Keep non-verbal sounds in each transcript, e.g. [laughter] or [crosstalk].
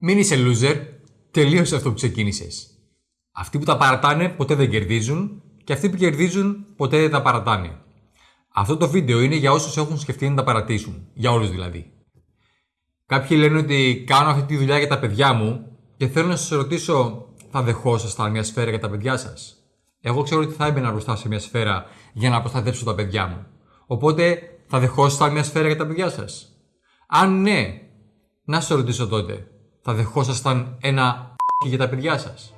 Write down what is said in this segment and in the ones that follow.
Μην είσαι loser, τελείωσε αυτό που ξεκίνησες. Αυτοί που τα παρατάνε ποτέ δεν κερδίζουν και αυτοί που κερδίζουν ποτέ δεν τα παρατάνε. Αυτό το βίντεο είναι για όσους έχουν σκεφτεί να τα παρατήσουν. Για όλους δηλαδή. Κάποιοι λένε ότι κάνω αυτή τη δουλειά για τα παιδιά μου και θέλω να σας ρωτήσω, θα δεχόσασταν μια σφαίρα για τα παιδιά σας; Εγώ ξέρω ότι θα έμπαινα μπροστά σε μια σφαίρα για να προστατεύσω τα παιδιά μου. Οπότε θα δεχόσασταν μια σφαίρα για τα παιδιά σας; Αν ναι, να σας ρωτήσω τότε, θα δεχόσασταν ένα [laughs] για τα παιδιά σας.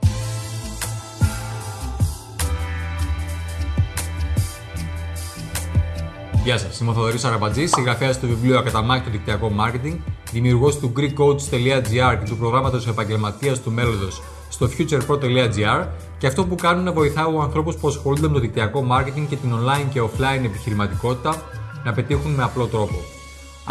Γεια σας, είμαι ο Θοδωρής Αραμπατζής, συγγραφέας του βιβλίου Ακαταμάχη το Δικτυακό Marketing, δημιουργός του GreekCoach.gr και του προγράμματος επαγγελματίας του μέλλοντος στο futurepro.gr και αυτό που κάνουν να βοηθάω ανθρώπους που ασχολούνται με το δικτυακό marketing και την online και offline επιχειρηματικότητα να πετύχουν με απλό τρόπο.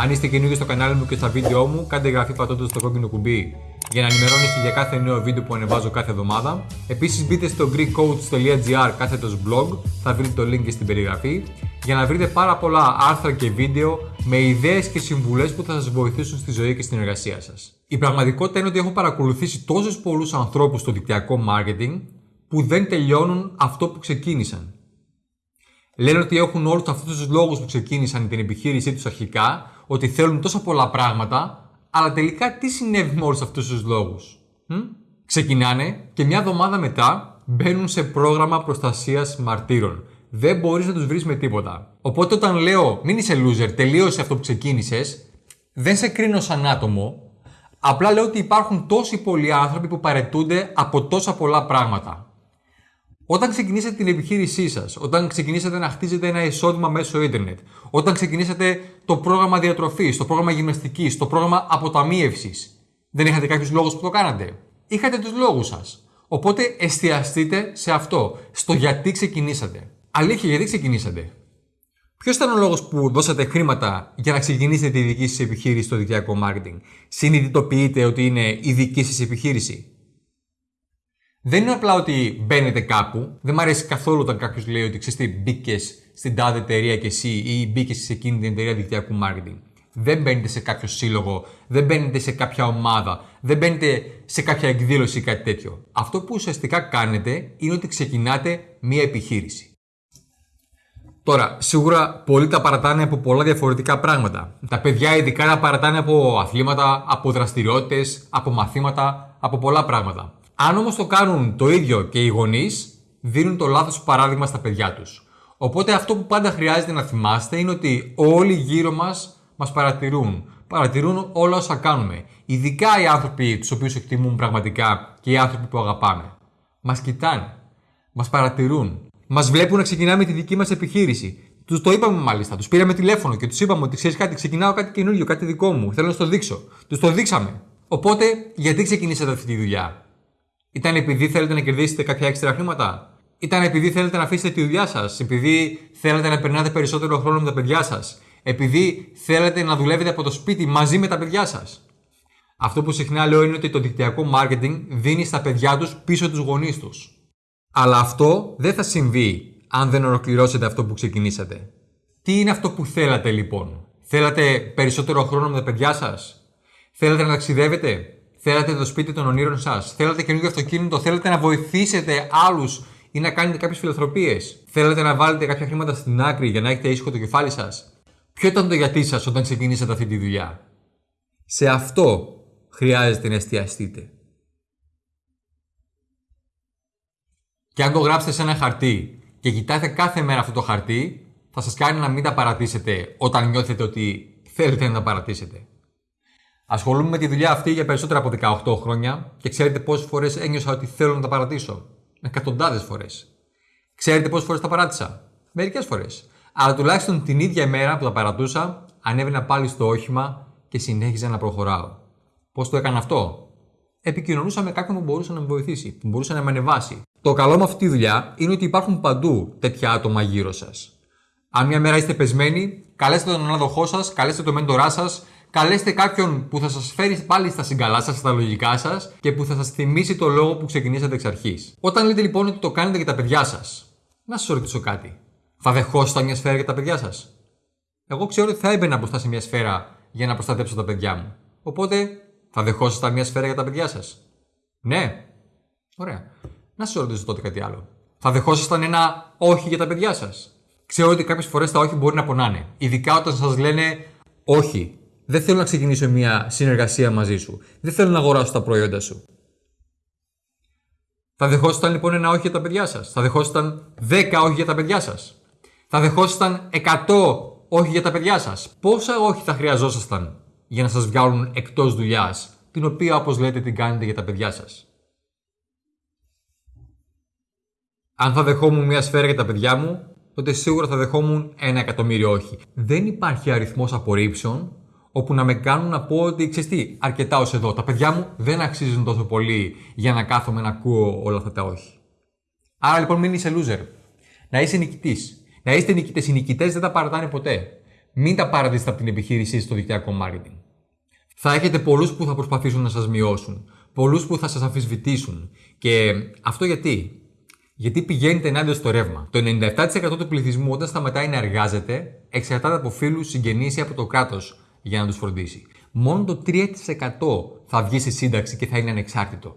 Αν είστε καινούργοι στο κανάλι μου και στα βίντεο μου, κάντε εγγραφή πατώντας το κόκκινο κουμπί για να ενημερώνεστε για κάθε νέο βίντεο που ανεβάζω κάθε εβδομάδα. Επίσης μπείτε στο greekcoach.gr κάθετος blog, θα βρείτε το link και στην περιγραφή, για να βρείτε πάρα πολλά άρθρα και βίντεο με ιδέες και συμβουλές που θα σας βοηθήσουν στη ζωή και στην εργασία σας. Η πραγματικότητα είναι ότι έχω παρακολουθήσει τόσου πολλούς ανθρώπους στο δικτυακό marketing που δεν τελειώνουν αυτό που ξεκίνησαν. Λένε ότι έχουν όλους αυτούς τους λόγους που ξεκίνησαν την επιχείρησή τους αρχικά, ότι θέλουν τόσα πολλά πράγματα, αλλά τελικά τι συνέβη με όλους αυτούς τους λόγους. Ξεκινάνε και μια εβδομάδα μετά μπαίνουν σε πρόγραμμα προστασίας μαρτύρων. Δεν μπορείς να τους βρεις με τίποτα. Οπότε όταν λέω μην είσαι loser, τελείωσε αυτό που ξεκίνησες, δεν σε κρίνω σαν άτομο. Απλά λέω ότι υπάρχουν τόσοι πολλοί άνθρωποι που παρετούνται από τόσα πολλά πράγματα. Όταν ξεκινήσατε την επιχείρησή σας, όταν ξεκινήσατε να χτίζετε ένα εισόδημα μέσω ίντερνετ, όταν ξεκινήσατε το πρόγραμμα διατροφής, το πρόγραμμα γυμναστικής, το πρόγραμμα αποταμίευσης, δεν είχατε κάποιους λόγους που το κάνατε; Είχατε τους λόγους σας. Οπότε εστιαστείτε σε αυτό, στο γιατί ξεκινήσατε. Αλήθεια, γιατί ξεκινήσατε; Ποιος ήταν ο λόγος που δώσατε χρήματα για να ξεκινήσετε τη δική σας επιχείρηση στο δικτυακό marketing; Συνειδητοποιείτε ότι είναι η δική σας επιχείρηση; Δεν είναι απλά ότι μπαίνετε κάπου. Δεν μου αρέσει καθόλου όταν κάποιος λέει ότι ξέρεις τι, μπήκες στην τάδε εταιρεία και εσύ ή μπήκες σε εκείνη την εταιρεία δικτυακού marketing. Δεν μπαίνετε σε κάποιο σύλλογο, δεν μπαίνετε σε κάποια ομάδα, δεν μπαίνετε σε κάποια εκδήλωση ή κάτι τέτοιο. Αυτό που ουσιαστικά κάνετε είναι ότι ξεκινάτε μία επιχείρηση. Τώρα, σίγουρα πολλοί τα παρατάνε από πολλά διαφορετικά πράγματα. Τα παιδιά ειδικά τα παρατάνε από αθλήματα, από δραστηριότητες, από μαθήματα, από πολλά πράγματα. Αν όμως το κάνουν το ίδιο και οι γονείς, δίνουν το λάθος παράδειγμα στα παιδιά τους. Οπότε αυτό που πάντα χρειάζεται να θυμάστε είναι ότι όλοι γύρω μας μας παρατηρούν. Παρατηρούν όλα όσα κάνουμε. Ειδικά οι άνθρωποι τους οποίους εκτιμούν πραγματικά και οι άνθρωποι που αγαπάμε. Μας κοιτάνε. Μας παρατηρούν. Μας βλέπουν να ξεκινάμε τη δική μας επιχείρηση. Τους το είπαμε μάλιστα. Τους πήραμε τηλέφωνο και τους είπαμε ότι ξέρεις κάτι, ξεκινάω κάτι καινούριο, κάτι δικό μου. Θέλω να το δείξω. Τους το δείξαμε. Οπότε, γιατί ξεκινήσατε αυτή τη δουλειά; Ήταν επειδή θέλετε να κερδίσετε κάποια έξτρα χρήματα; Ήταν επειδή θέλετε να αφήσετε τη δουλειά σας; Επειδή θέλετε να περνάτε περισσότερο χρόνο με τα παιδιά σας; Επειδή θέλετε να δουλεύετε από το σπίτι μαζί με τα παιδιά σας; Αυτό που συχνά λέω είναι ότι το δικτυακό marketing δίνει στα παιδιά τους πίσω τους γονείς τους. Αλλά αυτό δεν θα συμβεί αν δεν ολοκληρώσετε αυτό που ξεκινήσατε. Τι είναι αυτό που θέλατε λοιπόν; Θέλατε περισσότερο χρόνο με τα παιδιά σας; Θέλετε να ταξιδεύετε; Θέλετε το σπίτι των ονείρων σας. Θέλετε καινούργιο αυτοκίνητο. Θέλετε να βοηθήσετε άλλους ή να κάνετε κάποιες φιλανθρωπίε. Θέλετε να βάλετε κάποια χρήματα στην άκρη για να έχετε ήσυχο το κεφάλι σας. Ποιο ήταν το γιατί σας όταν ξεκινήσατε αυτή τη δουλειά; Σε αυτό χρειάζεται να εστιαστείτε. Και αν το γράψετε σε ένα χαρτί και κοιτάτε κάθε μέρα αυτό το χαρτί, θα σας κάνει να μην τα παρατήσετε όταν νιώθετε ότι θέλετε να τα παρατήσετε. Ασχολούμαι με τη δουλειά αυτή για περισσότερα από 18 χρόνια και ξέρετε πόσες φορές ένιωσα ότι θέλω να τα παρατήσω. Εκατοντάδες φορές. Ξέρετε πόσες φορές τα παράτησα; Μερικές φορές. Αλλά τουλάχιστον την ίδια ημέρα που τα παρατούσα, ανέβαινα πάλι στο όχημα και συνέχιζα να προχωράω. Πώς το έκανα αυτό, Επικοινωνούσα με κάποιον που μπορούσε να με βοηθήσει, που μπορούσε να με ανεβάσει. Το καλό με αυτή τη δουλειά είναι ότι υπάρχουν παντού τέτοια άτομα γύρω σας. Αν μια μέρα είστε πεσμένοι, καλέστε τον ανάδοχό σας, καλέστε τον μέντορά σας, καλέστε κάποιον που θα σας φέρει πάλι στα συγκαλά σας, στα λογικά σας και που θα σας θυμίσει το λόγο που ξεκινήσατε εξ αρχής. Όταν λέτε λοιπόν ότι το κάνετε για τα παιδιά σας, να σας ρωτήσω κάτι. Θα δεχόσασταν μια σφαίρα για τα παιδιά σας; Εγώ ξέρω ότι θα έμπαινα μπροστά σε μια σφαίρα για να προστατέψω τα παιδιά μου. Οπότε Θα δεχόσασταν μια σφαίρα για τα παιδιά σας; Ναι. Ωραία. Να σας ρωτήσω τότε κάτι άλλο. Θα δεχόσασταν ένα όχι για τα παιδιά σας; Ξέρω ότι κάποιες φορές τα όχι μπορεί να πονάνε. Ειδικά όταν σας λένε όχι. Δεν θέλω να ξεκινήσω μια συνεργασία μαζί σου. Δεν θέλω να αγοράσω τα προϊόντα σου. Θα δεχόσασταν λοιπόν ένα όχι για τα παιδιά σας. Θα δεχόσασταν 10 όχι για τα παιδιά σας. Θα δεχόσασταν 100 όχι για τα παιδιά σας. Πόσα όχι θα χρειαζόσασταν για να σας βγάλουν εκτός δουλειάς, την οποία όπως λέτε την κάνετε για τα παιδιά σας; Αν θα δεχόμουν μια σφαίρα για τα παιδιά μου, τότε σίγουρα θα δεχόμουν ένα εκατομμύριο όχι. Δεν υπάρχει αριθμός απορρίψεων όπου να με κάνουν να πω ότι ξέρεις τι, αρκετά ως εδώ. Τα παιδιά μου δεν αξίζουν τόσο πολύ για να κάθομαι να ακούω όλα αυτά τα όχι. Άρα λοιπόν μην είσαι loser. Να είσαι νικητής. Να είστε νικητές. Οι νικητές δεν τα παρατάνε ποτέ. Μην τα παρατήσετε από την επιχείρησή στο δικτυακό marketing. Θα έχετε πολλούς που θα προσπαθήσουν να σας μειώσουν. Πολλούς που θα σας αμφισβητήσουν. Και αυτό γιατί; Γιατί πηγαίνετε ενάντια στο ρεύμα. Το 97% του πληθυσμού όταν σταματάει να εργάζεται εξαρτάται από φίλους, συγγενείς ή από το κράτος για να τους φροντίσει. Μόνο το 3% θα βγει στη σύνταξη και θα είναι ανεξάρτητο.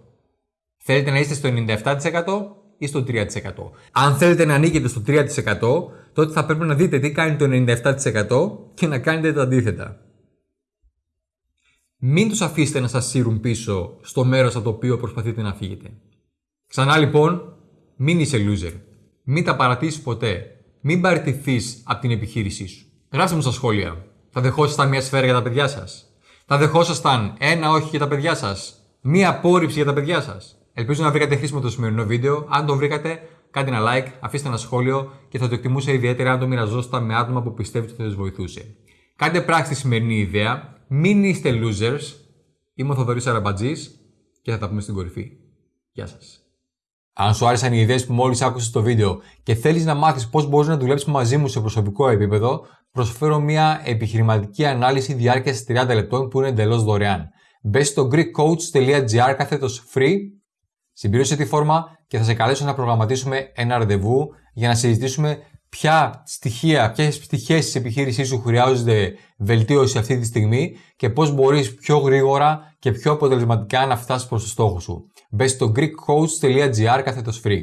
Θέλετε να είστε στο 97% ή στο 3%. Αν θέλετε να ανήκετε στο 3%, τότε θα πρέπει να δείτε τι κάνει το 97% και να κάνετε το αντίθετα. Μην τους αφήσετε να σας σύρουν πίσω στο μέρος από το οποίο προσπαθείτε να φύγετε. Ξανά λοιπόν, μην είσαι loser. Μην τα παρατήσεις ποτέ. Μην παραιτηθείς από την επιχείρησή σου. Γράψτε μου στα σχόλια. Θα δεχόσασταν μια σφαίρα για τα παιδιά σας. Θα δεχόσασταν ένα όχι για τα παιδιά σας. Μία απόρριψη για τα παιδιά σας. Ελπίζω να βρήκατε χρήσιμο το σημερινό βίντεο. Αν το βρήκατε, κάντε ένα like, αφήστε ένα σχόλιο και θα το εκτιμούσα ιδιαίτερα αν το μοιραζόσασταν με άτομα που πιστεύετε ότι θα τους βοηθούσε. Κάντε πράξη τη σημερινή ιδέα. Μην είστε losers. Είμαι ο Θοδωρής Αραμπατζής και θα τα πούμε στην κορυφή. Γεια σας. Αν σου άρεσαν οι ιδέες που μόλις άκουσες στο βίντεο και θέλεις να μάθεις πώς μπορείς να δουλέψεις μαζί μου σε προσωπικό επίπεδο, προσφέρω μια επιχειρηματική ανάλυση διάρκειας 30 λεπτών που είναι εντελώς δωρεάν. Μπες στο greekcoach.gr κάθετος free, συμπλήρωσε τη φόρμα και θα σε καλέσω να προγραμματίσουμε ένα ραντεβού για να συζητήσουμε ποια στοιχεία, ποιες πτυχές της επιχείρησής σου χρειάζονται βελτίωση αυτή τη στιγμή και πώς μπορείς πιο γρήγορα και πιο αποτελεσματικά να φτάσεις προς το στόχο σου. Μπες στο greekcoach.gr κάθετος free.